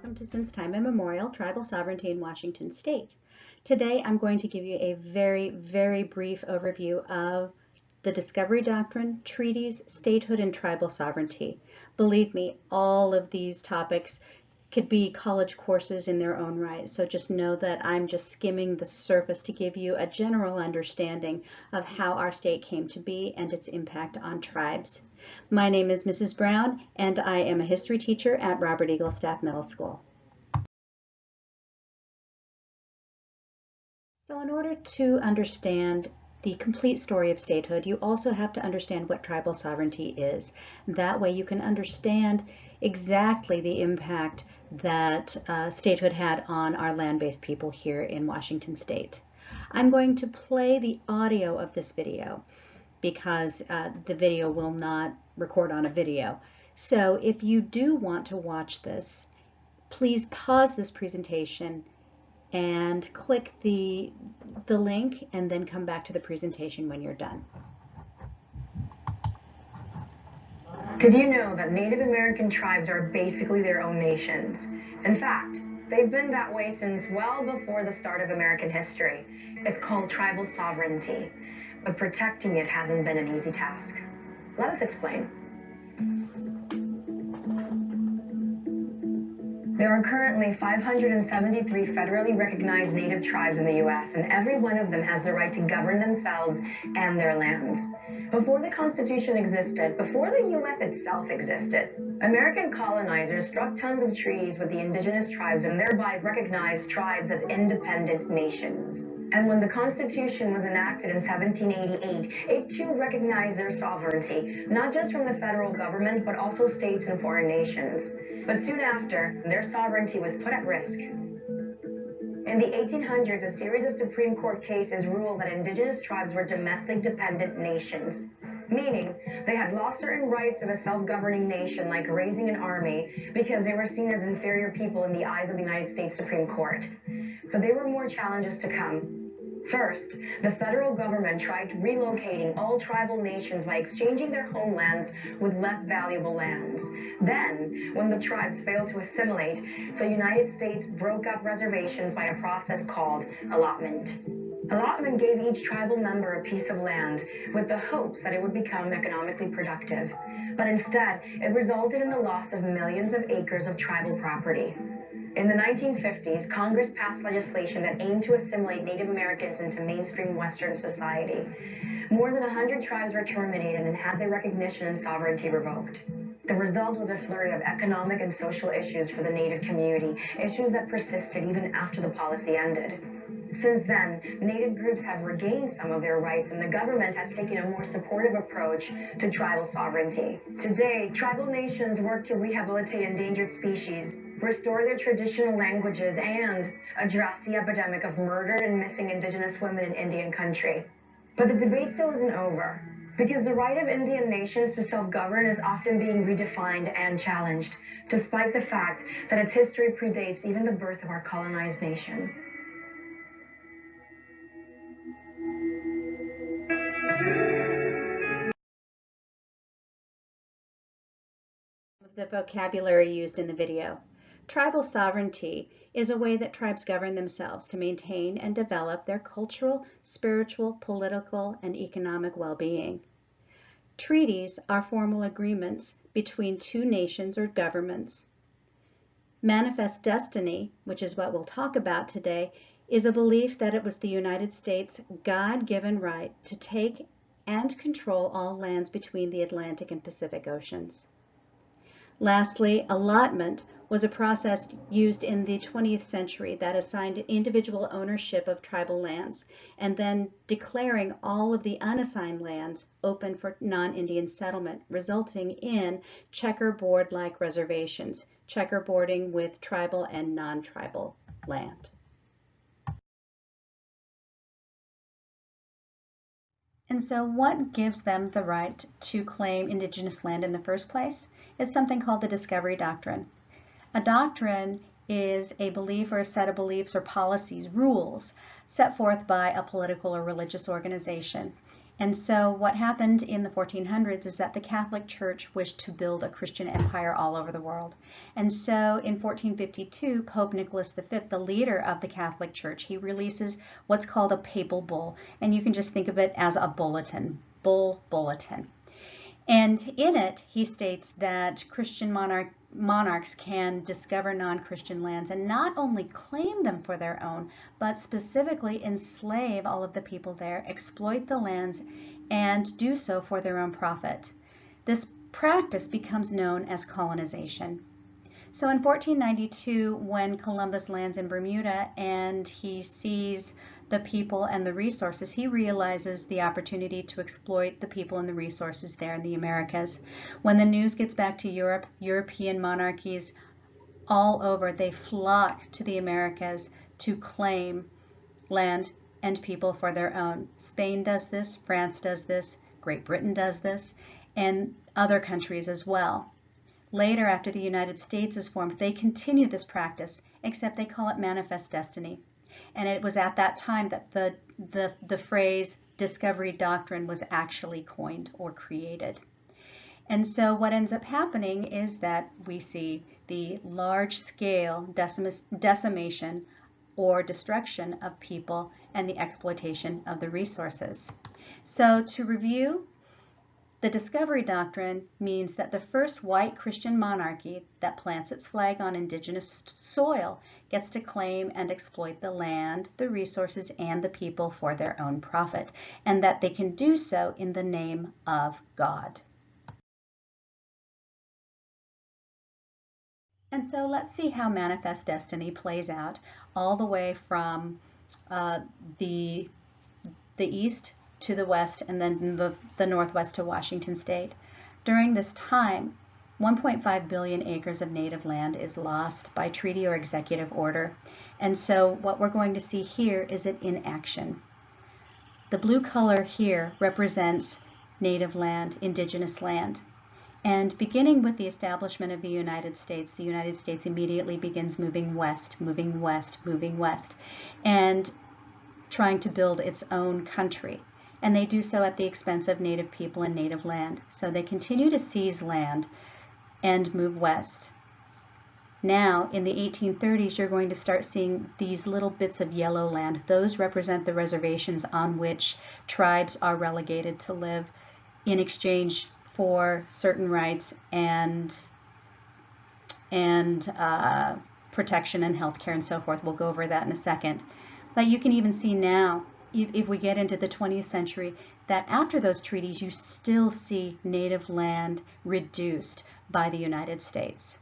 Welcome to Since Time Immemorial, Tribal Sovereignty in Washington State. Today I'm going to give you a very, very brief overview of the Discovery Doctrine, treaties, statehood, and tribal sovereignty. Believe me, all of these topics could be college courses in their own right. So just know that I'm just skimming the surface to give you a general understanding of how our state came to be and its impact on tribes. My name is Mrs. Brown and I am a history teacher at Robert Eagle Staff Middle School. So in order to understand the complete story of statehood, you also have to understand what tribal sovereignty is. That way you can understand exactly the impact that uh, statehood had on our land-based people here in Washington state. I'm going to play the audio of this video because uh, the video will not record on a video. So if you do want to watch this, please pause this presentation and click the, the link and then come back to the presentation when you're done. Did you know that Native American tribes are basically their own nations? In fact, they've been that way since well before the start of American history. It's called tribal sovereignty, but protecting it hasn't been an easy task. Let us explain. There are currently 573 federally recognized native tribes in the U.S., and every one of them has the right to govern themselves and their lands. Before the Constitution existed, before the U.S. itself existed, American colonizers struck tons of treaties with the indigenous tribes and thereby recognized tribes as independent nations. And when the Constitution was enacted in 1788, it too recognized their sovereignty, not just from the federal government, but also states and foreign nations. But soon after, their sovereignty was put at risk. In the 1800s, a series of Supreme Court cases ruled that indigenous tribes were domestic dependent nations, meaning they had lost certain rights of a self-governing nation like raising an army because they were seen as inferior people in the eyes of the United States Supreme Court. But there were more challenges to come. First, the federal government tried relocating all tribal nations by exchanging their homelands with less valuable lands. Then, when the tribes failed to assimilate, the United States broke up reservations by a process called allotment. Allotment gave each tribal member a piece of land with the hopes that it would become economically productive. But instead, it resulted in the loss of millions of acres of tribal property. In the 1950s, Congress passed legislation that aimed to assimilate Native Americans into mainstream Western society. More than 100 tribes were terminated and had their recognition and sovereignty revoked. The result was a flurry of economic and social issues for the Native community, issues that persisted even after the policy ended. Since then, Native groups have regained some of their rights and the government has taken a more supportive approach to tribal sovereignty. Today, tribal nations work to rehabilitate endangered species, restore their traditional languages, and address the epidemic of murdered and missing indigenous women in Indian country. But the debate still isn't over, because the right of Indian nations to self-govern is often being redefined and challenged, despite the fact that its history predates even the birth of our colonized nation. The vocabulary used in the video. Tribal sovereignty is a way that tribes govern themselves to maintain and develop their cultural, spiritual, political, and economic well-being. Treaties are formal agreements between two nations or governments. Manifest destiny, which is what we'll talk about today, is a belief that it was the United States' God-given right to take and control all lands between the Atlantic and Pacific Oceans. Lastly, allotment was a process used in the 20th century that assigned individual ownership of tribal lands and then declaring all of the unassigned lands open for non-Indian settlement, resulting in checkerboard-like reservations, checkerboarding with tribal and non-tribal land. And so what gives them the right to claim indigenous land in the first place? It's something called the discovery doctrine. A doctrine is a belief or a set of beliefs or policies, rules, set forth by a political or religious organization. And so what happened in the 1400s is that the Catholic Church wished to build a Christian empire all over the world. And so in 1452, Pope Nicholas V, the leader of the Catholic Church, he releases what's called a papal bull. And you can just think of it as a bulletin, bull bulletin. And in it, he states that Christian monarch, monarchs can discover non-Christian lands and not only claim them for their own, but specifically enslave all of the people there, exploit the lands, and do so for their own profit. This practice becomes known as colonization. So in 1492, when Columbus lands in Bermuda and he sees the people and the resources, he realizes the opportunity to exploit the people and the resources there in the Americas. When the news gets back to Europe, European monarchies all over, they flock to the Americas to claim land and people for their own. Spain does this, France does this, Great Britain does this, and other countries as well. Later, after the United States is formed, they continue this practice, except they call it manifest destiny. And it was at that time that the, the, the phrase discovery doctrine was actually coined or created. And so what ends up happening is that we see the large scale decimation or destruction of people and the exploitation of the resources. So to review, the Discovery Doctrine means that the first white Christian monarchy that plants its flag on indigenous soil gets to claim and exploit the land, the resources, and the people for their own profit, and that they can do so in the name of God. And so let's see how Manifest Destiny plays out all the way from uh, the, the East to the west and then the, the northwest to Washington state. During this time, 1.5 billion acres of native land is lost by treaty or executive order. And so what we're going to see here is it in action. The blue color here represents native land, indigenous land. And beginning with the establishment of the United States, the United States immediately begins moving west, moving west, moving west, and trying to build its own country and they do so at the expense of native people and native land. So they continue to seize land and move west. Now, in the 1830s, you're going to start seeing these little bits of yellow land. Those represent the reservations on which tribes are relegated to live in exchange for certain rights and and uh, protection and health care and so forth. We'll go over that in a second. But you can even see now if we get into the 20th century, that after those treaties, you still see native land reduced by the United States.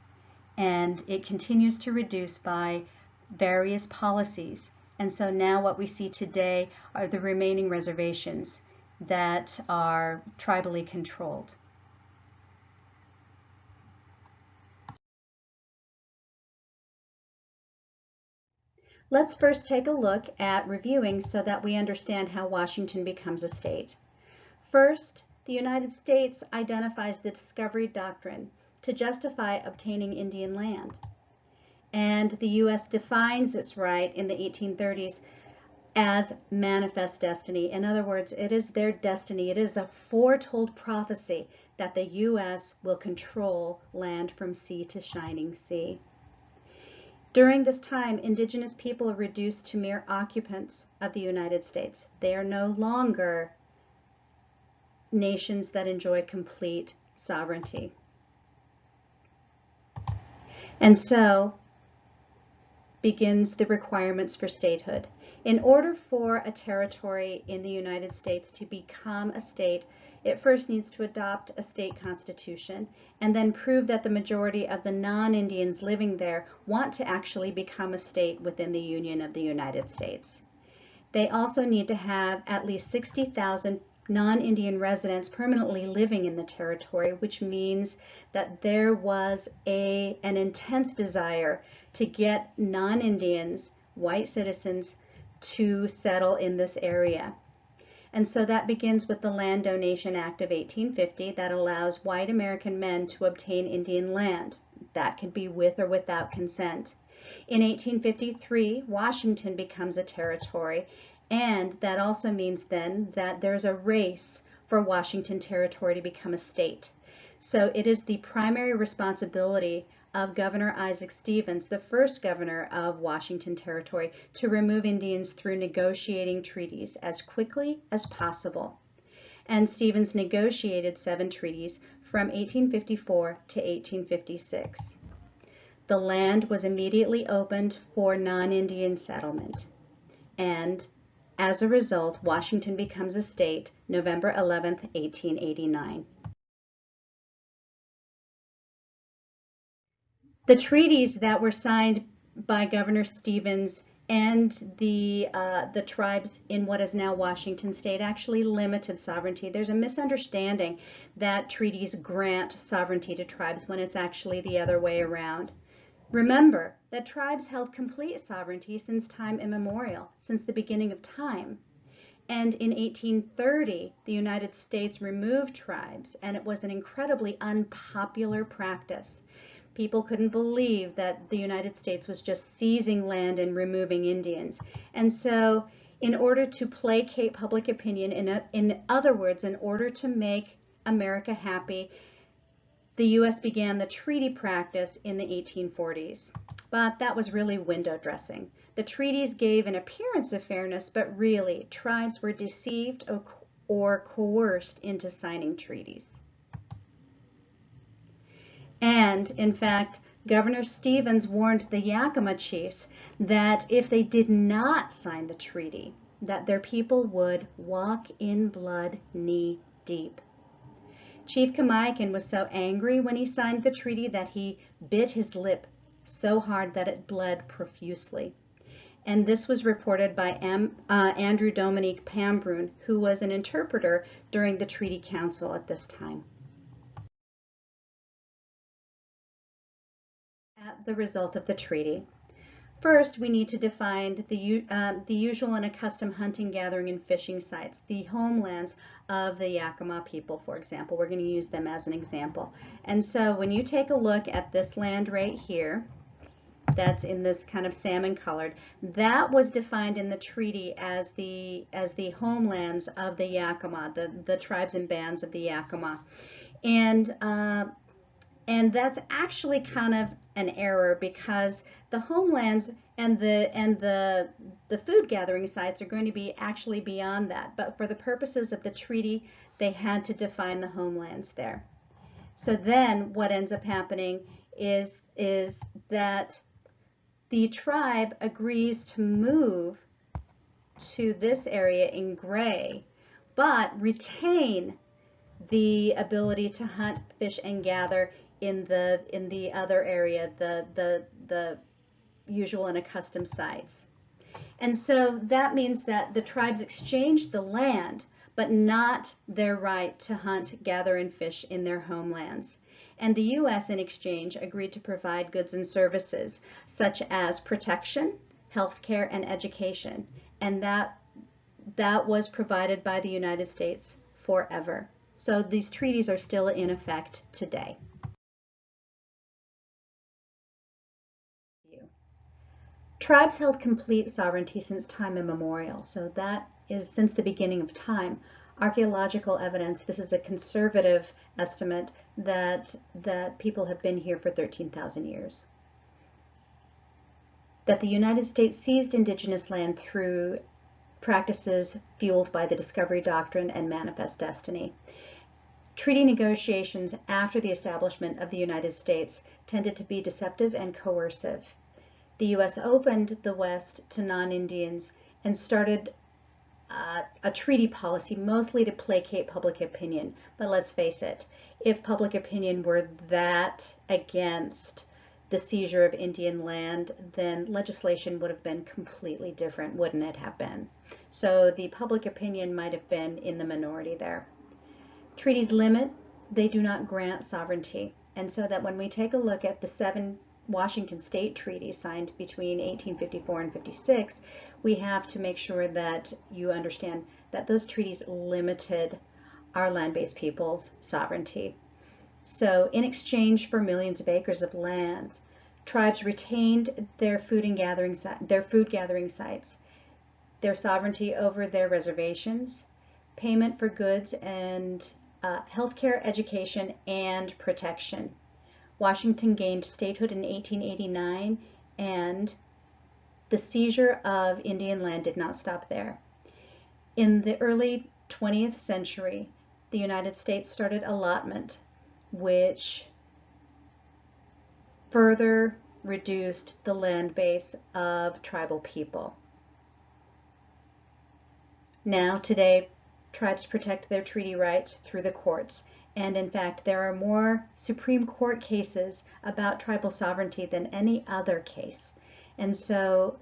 And it continues to reduce by various policies. And so now what we see today are the remaining reservations that are tribally controlled. Let's first take a look at reviewing so that we understand how Washington becomes a state. First, the United States identifies the Discovery Doctrine to justify obtaining Indian land. And the U.S. defines its right in the 1830s as manifest destiny. In other words, it is their destiny. It is a foretold prophecy that the U.S. will control land from sea to shining sea. During this time, indigenous people are reduced to mere occupants of the United States. They are no longer nations that enjoy complete sovereignty. And so begins the requirements for statehood. In order for a territory in the United States to become a state, it first needs to adopt a state constitution and then prove that the majority of the non-Indians living there want to actually become a state within the Union of the United States. They also need to have at least 60,000 non-Indian residents permanently living in the territory, which means that there was a, an intense desire to get non-Indians, white citizens, to settle in this area. And so that begins with the Land Donation Act of 1850 that allows white American men to obtain Indian land. That could be with or without consent. In 1853, Washington becomes a territory And that also means then that there's a race for Washington Territory to become a state. So it is the primary responsibility of Governor Isaac Stevens, the first governor of Washington Territory, to remove Indians through negotiating treaties as quickly as possible. And Stevens negotiated seven treaties from 1854 to 1856. The land was immediately opened for non-Indian settlement. And as a result, Washington becomes a state November 11, 1889. The treaties that were signed by Governor Stevens and the uh, the tribes in what is now Washington state actually limited sovereignty. There's a misunderstanding that treaties grant sovereignty to tribes when it's actually the other way around. Remember that tribes held complete sovereignty since time immemorial, since the beginning of time. And in 1830, the United States removed tribes, and it was an incredibly unpopular practice. People couldn't believe that the United States was just seizing land and removing Indians. And so in order to placate public opinion, in, in other words, in order to make America happy, the U.S. began the treaty practice in the 1840s. But that was really window dressing. The treaties gave an appearance of fairness, but really, tribes were deceived or, or coerced into signing treaties. And, in fact, Governor Stevens warned the Yakima chiefs that if they did not sign the treaty, that their people would walk in blood knee deep. Chief Kamiakin was so angry when he signed the treaty that he bit his lip so hard that it bled profusely. And this was reported by uh, Andrew Dominique Pambrun, who was an interpreter during the Treaty Council at this time. The result of the treaty. First, we need to define the, uh, the usual and accustomed hunting, gathering, and fishing sites, the homelands of the Yakima people, for example. We're going to use them as an example. And so when you take a look at this land right here, that's in this kind of salmon colored, that was defined in the treaty as the as the homelands of the Yakima, the, the tribes and bands of the Yakima. And uh, and that's actually kind of an error because the homelands and the and the the food gathering sites are going to be actually beyond that. But for the purposes of the treaty, they had to define the homelands there. So then what ends up happening is is that the tribe agrees to move to this area in gray, but retain the ability to hunt, fish, and gather in the in the other area, the the the usual and accustomed sites. And so that means that the tribes exchanged the land, but not their right to hunt, gather, and fish in their homelands. And the U.S. in exchange agreed to provide goods and services such as protection, health care, and education. And that, that was provided by the United States forever. So these treaties are still in effect today. Tribes held complete sovereignty since time immemorial, so that is since the beginning of time. Archaeological evidence, this is a conservative estimate that, that people have been here for 13,000 years. That the United States seized indigenous land through practices fueled by the Discovery Doctrine and Manifest Destiny. Treaty negotiations after the establishment of the United States tended to be deceptive and coercive the U.S. opened the West to non-Indians and started uh, a treaty policy mostly to placate public opinion. But let's face it, if public opinion were that against the seizure of Indian land, then legislation would have been completely different, wouldn't it have been? So the public opinion might have been in the minority there. Treaties limit, they do not grant sovereignty. And so that when we take a look at the seven Washington State Treaty signed between 1854 and 56, we have to make sure that you understand that those treaties limited our land-based peoples' sovereignty. So in exchange for millions of acres of lands, tribes retained their food and gathering their food gathering sites. their sovereignty over their reservations, payment for goods and uh, healthcare, education, and protection. Washington gained statehood in 1889 and the seizure of Indian land did not stop there. In the early 20th century, the United States started allotment, which further reduced the land base of tribal people. Now, today, tribes protect their treaty rights through the courts. And in fact, there are more Supreme Court cases about tribal sovereignty than any other case. And so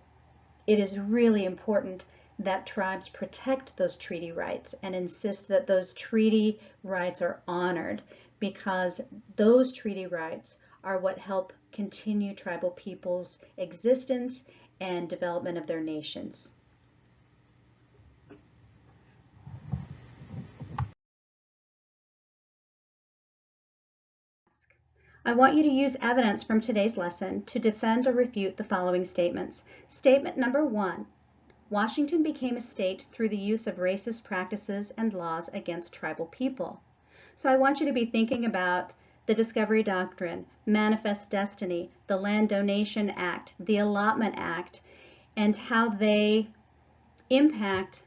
it is really important that tribes protect those treaty rights and insist that those treaty rights are honored because those treaty rights are what help continue tribal peoples' existence and development of their nations. I want you to use evidence from today's lesson to defend or refute the following statements. Statement number one, Washington became a state through the use of racist practices and laws against tribal people. So I want you to be thinking about the Discovery Doctrine, Manifest Destiny, the Land Donation Act, the Allotment Act, and how they impact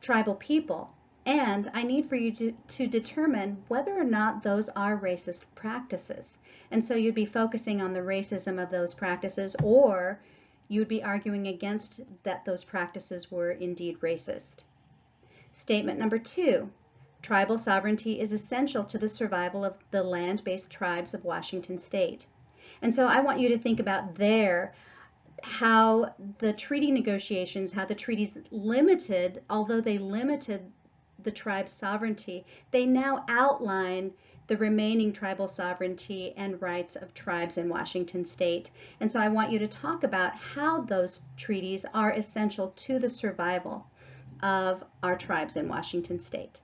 tribal people. And I need for you to, to, determine whether or not those are racist practices. And so you'd be focusing on the racism of those practices, or you'd be arguing against that those practices were indeed racist. Statement number two, tribal sovereignty is essential to the survival of the land-based tribes of Washington state. And so I want you to think about there how the treaty negotiations, how the treaties limited, although they limited the tribe's sovereignty, they now outline the remaining tribal sovereignty and rights of tribes in Washington state. And so I want you to talk about how those treaties are essential to the survival of our tribes in Washington state.